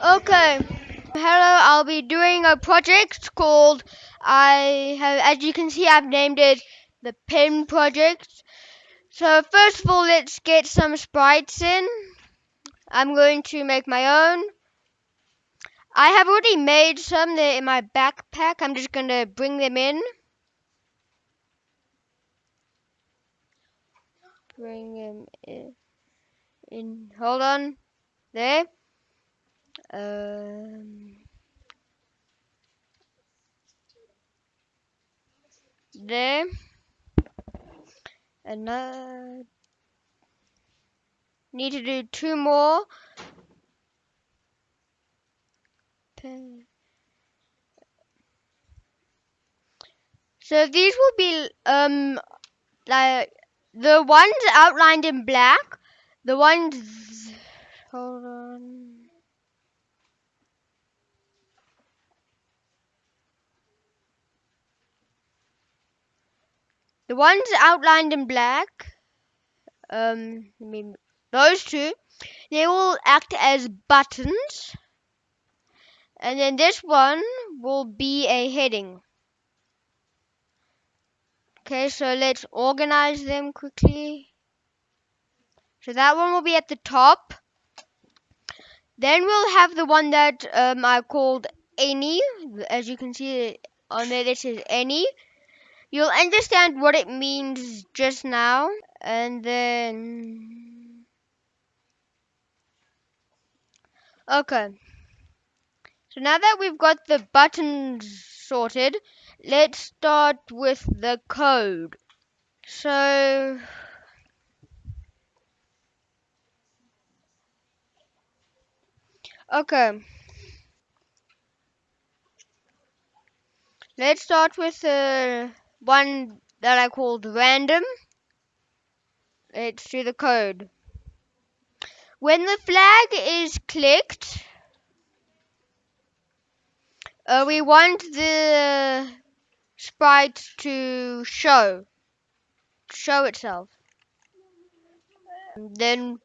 Okay. Hello, I'll be doing a project called I have as you can see I've named it the Pin Project. So first of all let's get some sprites in. I'm going to make my own. I have already made some they're in my backpack. I'm just gonna bring them in. Bring them in. in. Hold on. There. Um, there. Another. Need to do two more. So these will be um like the ones outlined in black. The ones. Hold on. The ones outlined in black, um, I mean, those two, they will act as buttons. And then this one will be a heading. Okay, so let's organize them quickly. So that one will be at the top. Then we'll have the one that um, I called any. As you can see on there, this is any. You'll understand what it means just now. And then... Okay. So now that we've got the buttons sorted, let's start with the code. So... Okay. Let's start with the one that I called random. Let's do the code. When the flag is clicked, uh, we want the sprite to show, show itself. Then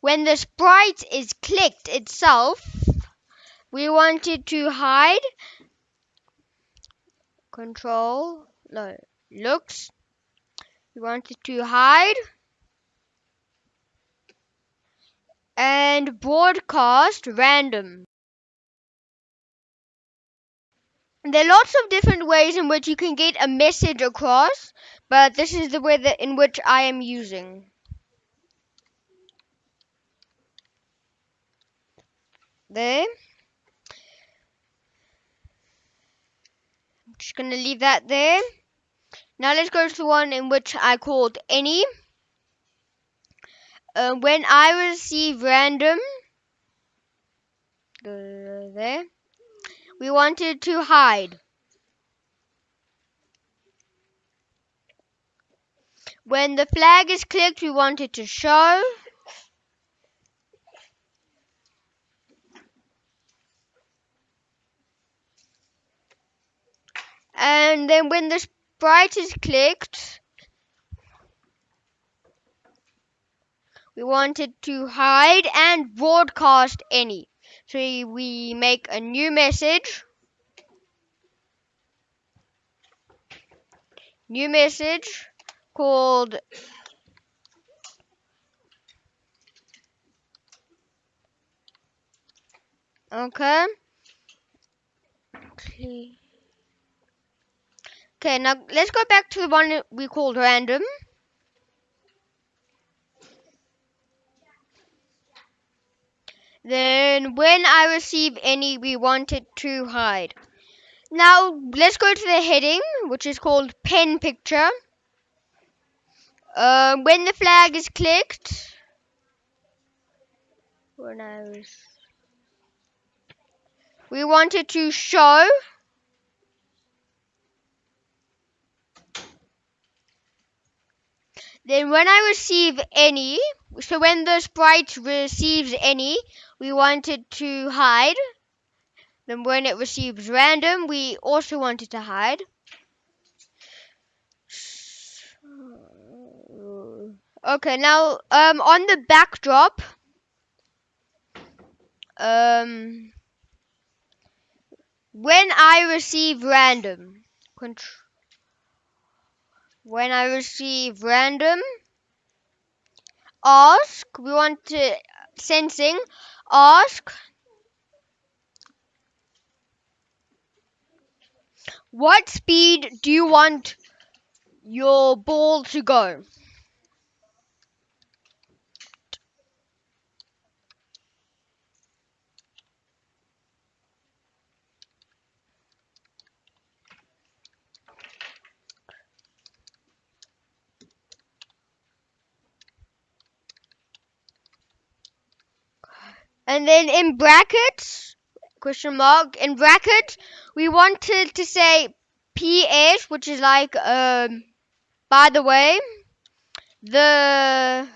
when the sprite is clicked itself, we want it to hide, control, no, looks, You want it to hide, and broadcast random. There are lots of different ways in which you can get a message across, but this is the way that in which I am using. There. Just to leave that there. Now let's go to the one in which I called any. Uh, when I receive random, there, we wanted to hide. When the flag is clicked, we want it to show. And then when the sprite is clicked, we want it to hide and broadcast any. So we make a new message. New message called Okay. Okay, now let's go back to the one we called random. Then when I receive any, we want it to hide. Now let's go to the heading, which is called pen picture. Uh, when the flag is clicked, when I was, we want it to show. Then when I receive any, so when the sprite receives any, we want it to hide. Then when it receives random, we also want it to hide. Okay, now um, on the backdrop, um, when I receive random, contr- when I receive random, ask, we want to, sensing, ask, what speed do you want your ball to go? And then in brackets, question mark, in brackets, we wanted to say PS, which is like, um, by the way, the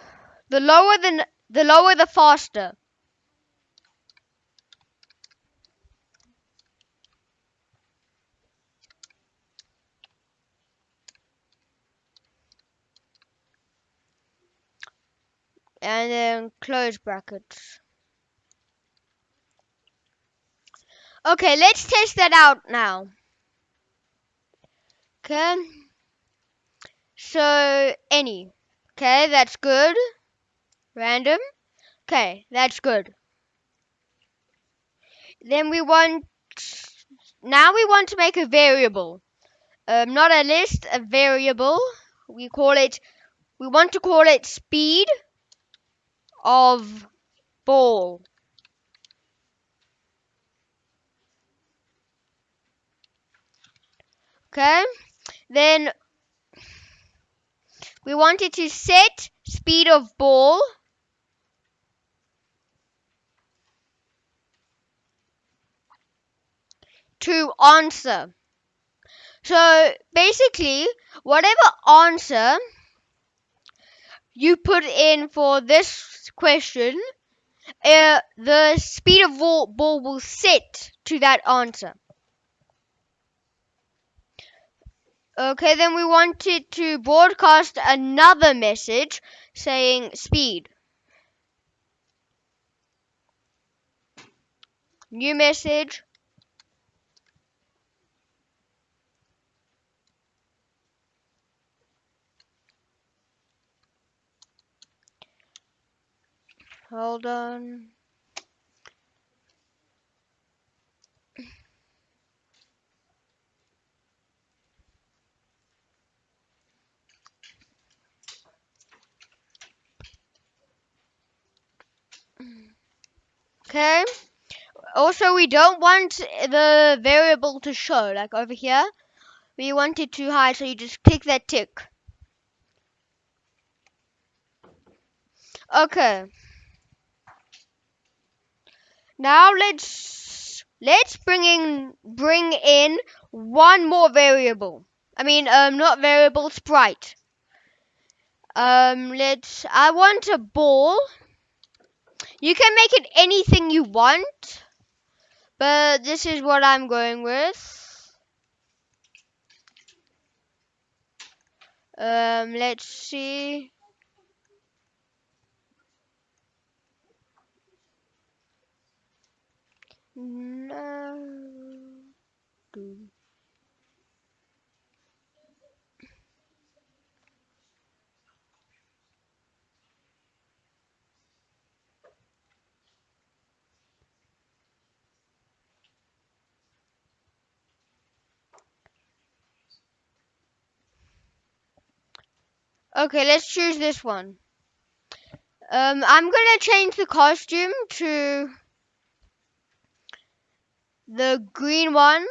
the lower the the lower the faster. And then close brackets. Okay, let's test that out now. Okay. So any. Okay, that's good. Random. Okay, that's good. Then we want now we want to make a variable. Um, not a list, a variable. We call it we want to call it speed of ball. Okay? Then we wanted to set speed of ball to answer. So basically, whatever answer you put in for this question, uh, the speed of ball, ball will set to that answer. Okay, then we wanted to broadcast another message saying speed. New message. Hold on. Okay. Also, we don't want the variable to show, like over here. We want it to hide, so you just click that tick. Okay. Now let's let's bring in bring in one more variable. I mean, um, not variable, sprite. Um, let's. I want a ball. You can make it anything you want, but this is what I'm going with. Um, let's see. No. Okay, let's choose this one. Um, I'm gonna change the costume to the green one.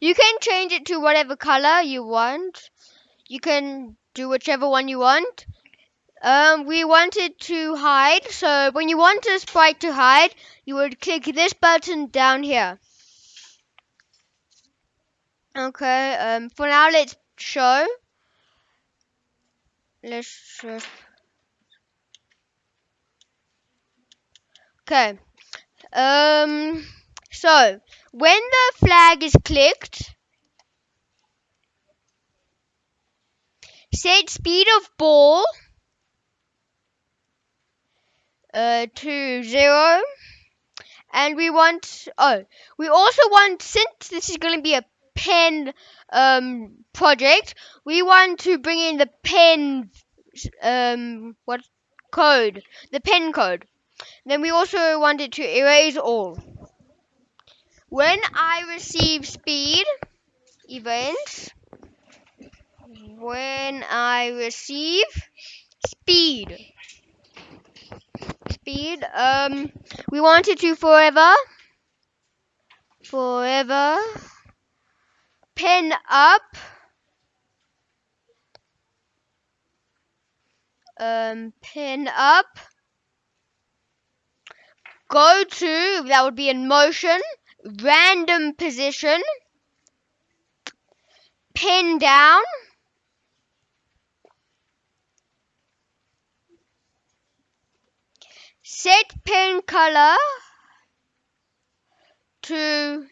You can change it to whatever color you want. You can do whichever one you want. Um, we wanted to hide, so when you want a sprite to hide, you would click this button down here. Okay, um, for now let's show. Let's just... Okay. Um, so, when the flag is clicked, set speed of ball uh, to 0 and we want oh we also want since this is going to be a pen um, project we want to bring in the pen um, what code the pen code. Then we also wanted to erase all. When I receive speed events when I receive speed speed um we wanted to forever forever pen up. Um pen up. Go to that would be in motion random position. Pen down. Set pen color to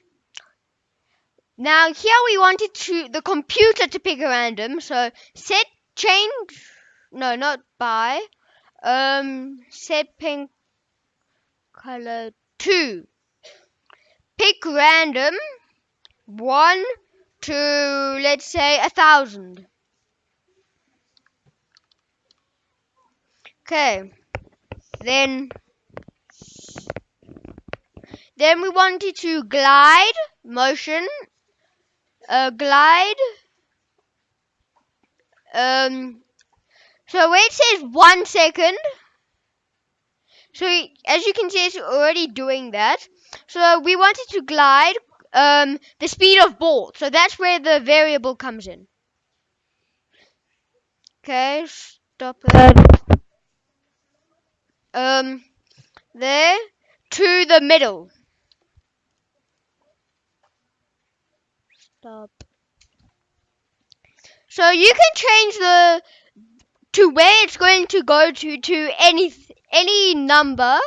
now here we wanted to the computer to pick a random so set change no not by um set pen color 2 pick random 1 to let's say a thousand. Okay then then we wanted to glide motion uh, glide. Um so where it says one second. So as you can see it's already doing that. So we wanted to glide um the speed of bolt. So that's where the variable comes in. Okay stop it. Um there to the middle stop. So you can change the to where it's going to go to to any any number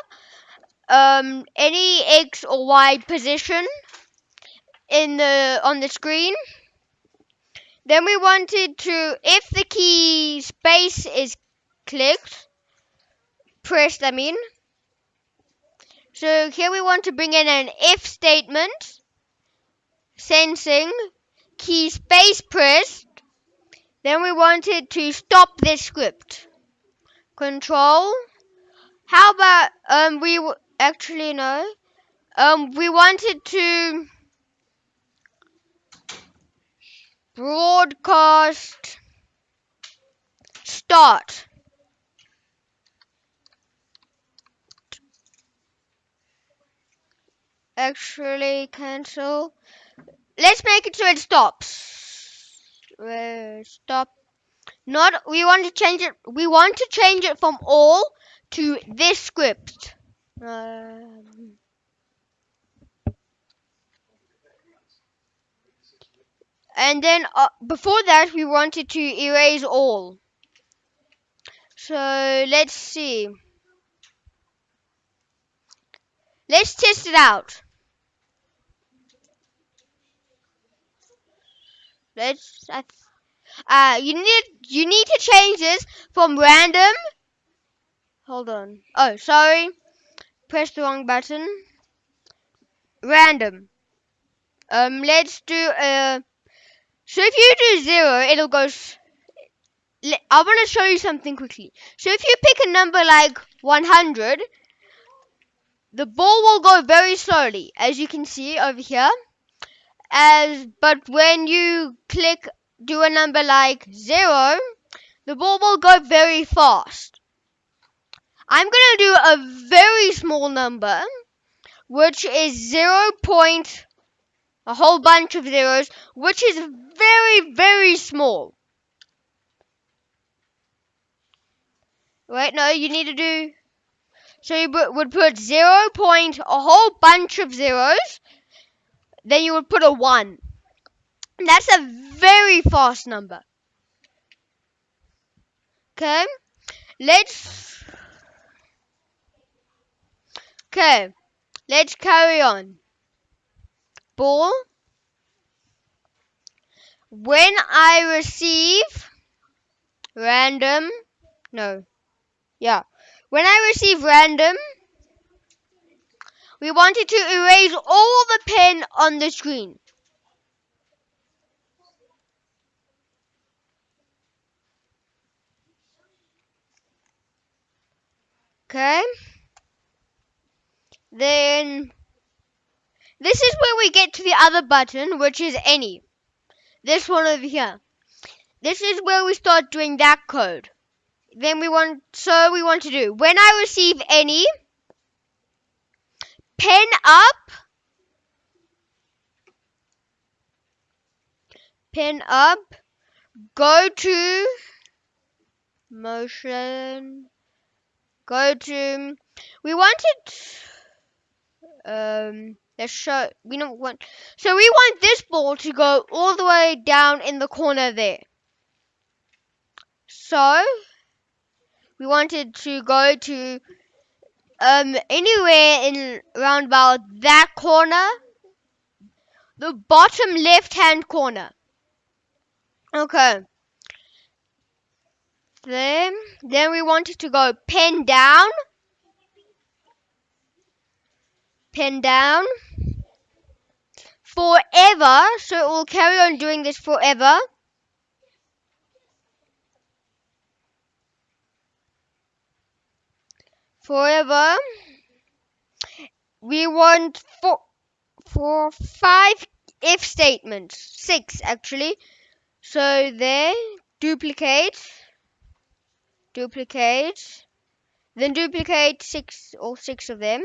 um any x or y position in the on the screen. Then we wanted to if the key space is clicked pressed I mean so here we want to bring in an if statement sensing key space pressed then we wanted to stop this script. Control. How about um we actually no. Um we wanted to broadcast start. Actually cancel let's make it so it stops. Uh, stop. Not we want to change it we want to change it from all to this script. Um, and then uh, before that we wanted to erase all. So let's see. Let's test it out let's uh you need you need to change this from random. Hold on. Oh sorry. Press the wrong button. Random. Um let's do uh so if you do zero it'll go I want to show you something quickly. So if you pick a number like 100, the ball will go very slowly, as you can see over here. As but when you click do a number like zero, the ball will go very fast. I'm gonna do a very small number, which is zero point a whole bunch of zeros, which is very very small. Wait, no, you need to do. So you would put zero point a whole bunch of zeros. Then you would put a one. That's a very fast number. Okay, let's. Okay, let's carry on. Ball. When I receive random, no, yeah. when I receive random, we wanted to erase all the pen on the screen. Okay. Then this is where we get to the other button, which is any. This one over here. This is where we start doing that code. Then we want, so we want to do, when I receive any, pen up, pen up, go to motion, go to, we wanted, um, let's show, we don't want, so we want this ball to go all the way down in the corner there. So, we wanted to go to um anywhere in around about that corner the bottom left hand corner. Okay. Then then we wanted to go pen down. Pen down. Forever so it will carry on doing this forever forever. We want four, four, five if statements, six actually. So there, duplicate, duplicate, then duplicate six or six of them.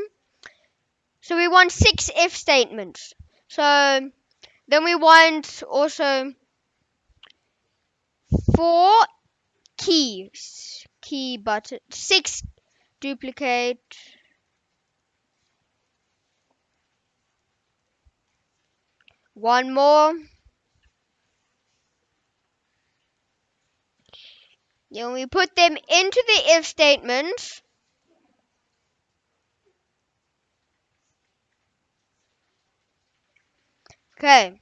So we want six if statements. So then we want also four keys, key button, six duplicate. One more. Then we put them into the if statement. Okay.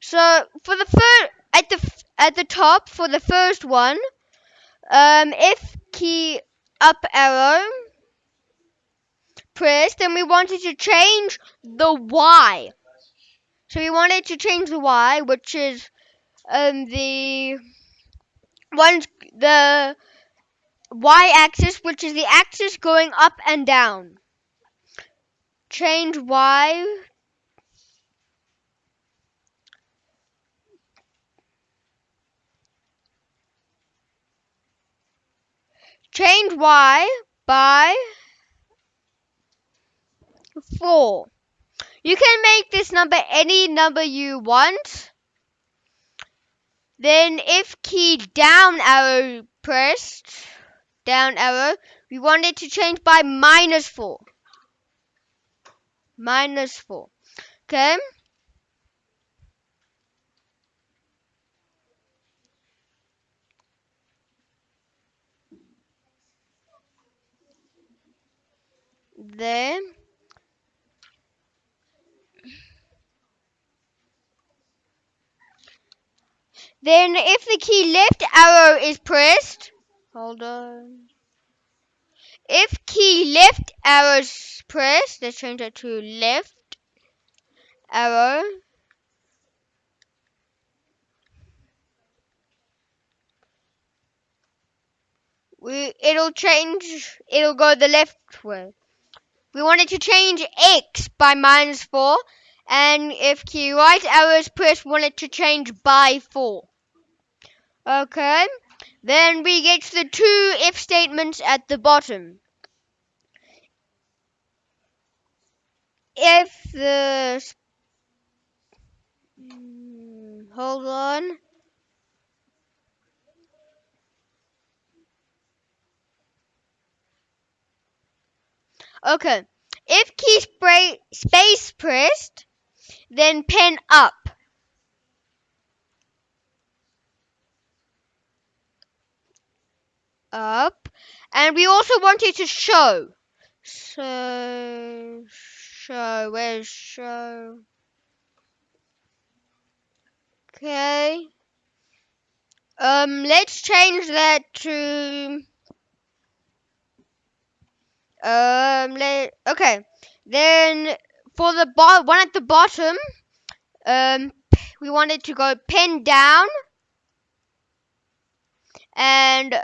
So for the first at the at the top for the first one um if key up arrow pressed then we wanted to change the Y. So we wanted to change the Y, which is um, the one the Y axis, which is the axis going up and down. Change Y. Change Y by 4. You can make this number any number you want. Then if key down arrow pressed, down arrow, we want it to change by minus 4. Minus 4. Okay. Then Then if the key left arrow is pressed, hold on. If key left arrow is pressed, let's change that to left arrow. We, it'll change, it'll go the left way. We wanted to change X by minus 4 and if key right arrow is pressed, we to change by 4. Okay. Then we get the two if statements at the bottom. If the hmm, hold on. Okay. If key spray, space pressed, then pen up. up and we also wanted to show so show where's show okay um let's change that to Um, okay. Then for the bo- one at the bottom, um, we want it to go pen down and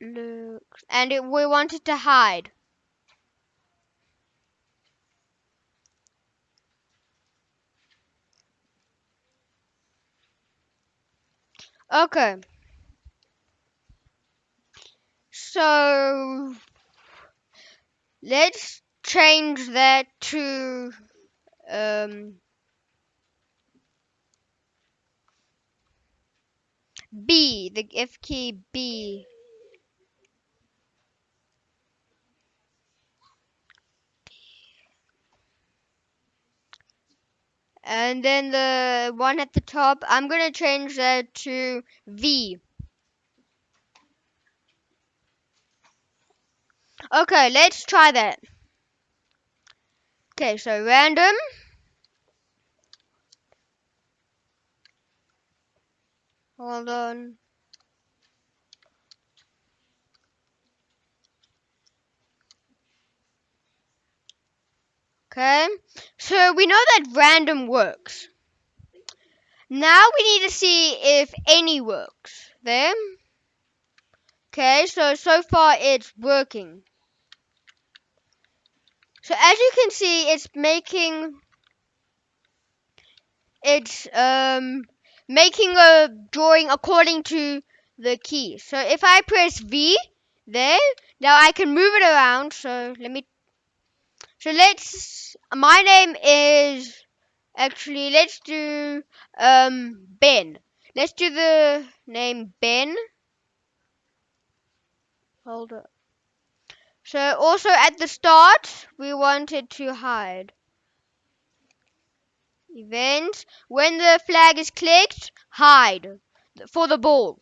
look, and it, we want it to hide. Okay. So let's change that to um B, the F key B. And then the one at the top, I'm gonna change that to V. Okay, let's try that. Okay, so random. Hold on. Okay, so we know that random works. Now we need to see if any works. There. Okay, so so far it's working. So as you can see, it's making it's um making a drawing according to the key. So if I press V there, now I can move it around. So let me. So let's. My name is actually let's do um Ben. Let's do the name Ben. Hold up. So also at the start, we wanted to hide. Events. When the flag is clicked, hide for the ball.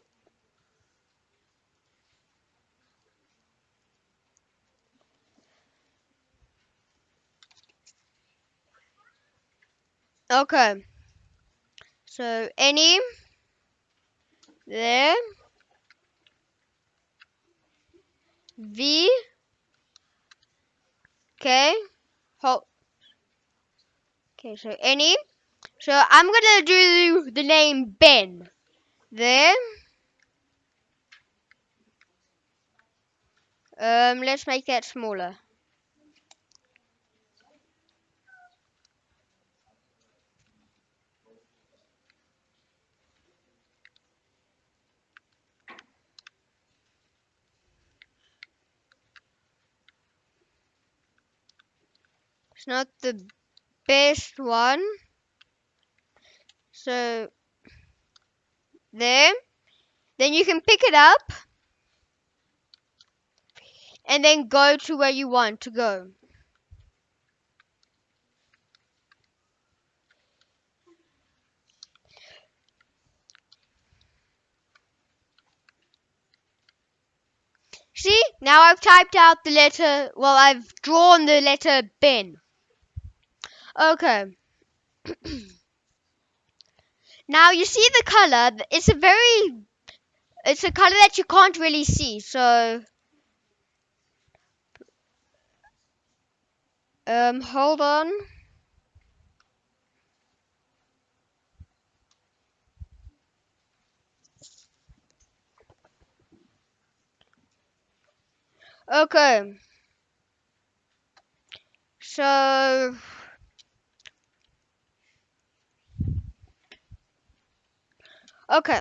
Okay. So any there V okay. Hold okay so any? So I'm gonna do the name Ben. There um let's make that smaller not the best one. So there. Then you can pick it up and then go to where you want to go. See, now I've typed out the letter, well, I've drawn the letter Ben. Okay. now you see the color, it's a very, it's a color that you can't really see, so. Um, hold on. Okay. So Okay.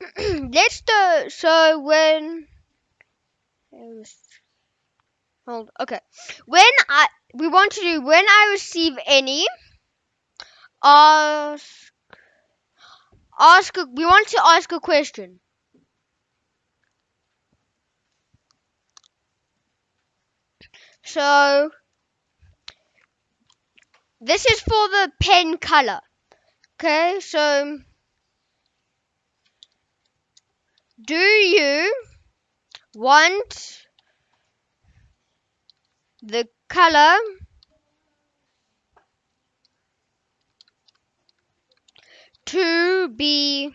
Let's do so when hold okay. When I we want to do when I receive any ask ask we want to ask a question. So this is for the pen color. Okay, so do you want the color to be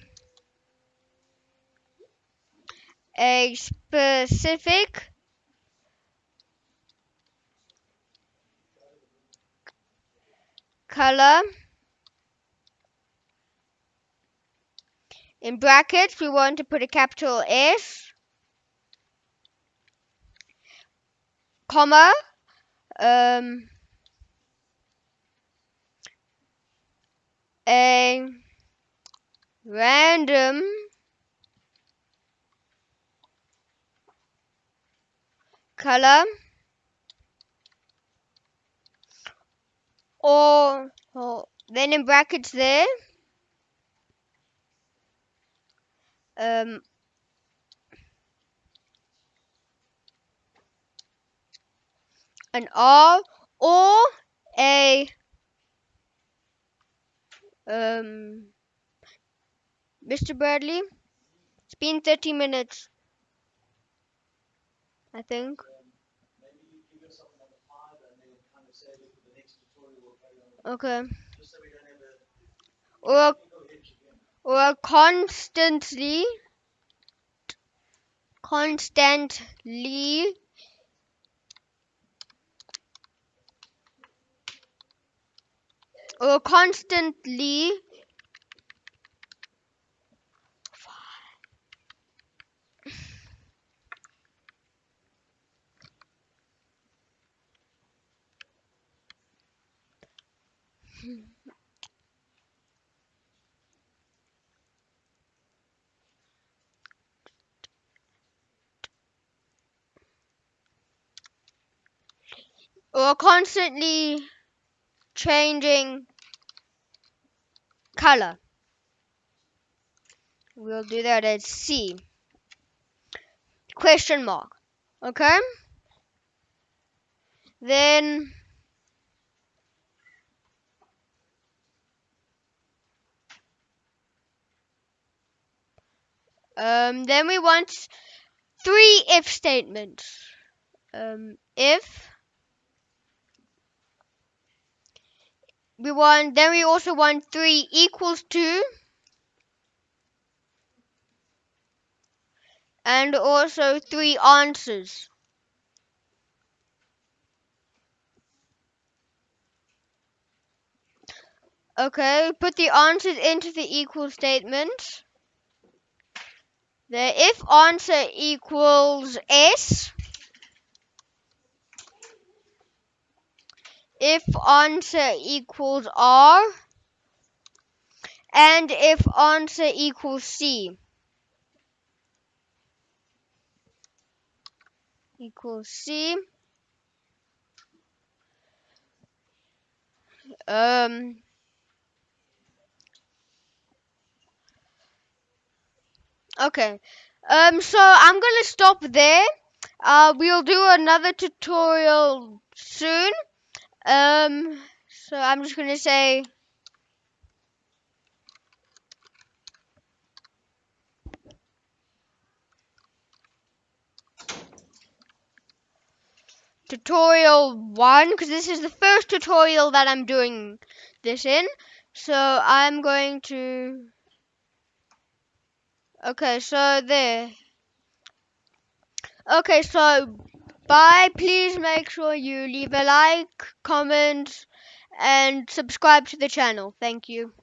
a specific color? In brackets we want to put a capital S comma um a random color or, or then in brackets there um an R or a um Mr. Bradley it's been 30 minutes I think okay or or constantly constantly or constantly or constantly changing color. We'll do that as C. Question mark. Okay? Then um, then we want three if statements. Um, if we want then we also want three equals to and also three answers. Okay, put the answers into the equal statement. The if answer equals S, if answer equals R, and if answer equals C. Equals C. Um, okay. Um, so I'm gonna stop there. Uh, we'll do another tutorial soon. Um, so I'm just gonna say tutorial one because this is the first tutorial that I'm doing this in. So I'm going to. Okay, so there. Okay, so bye. Please make sure you leave a like, comment, and subscribe to the channel. Thank you.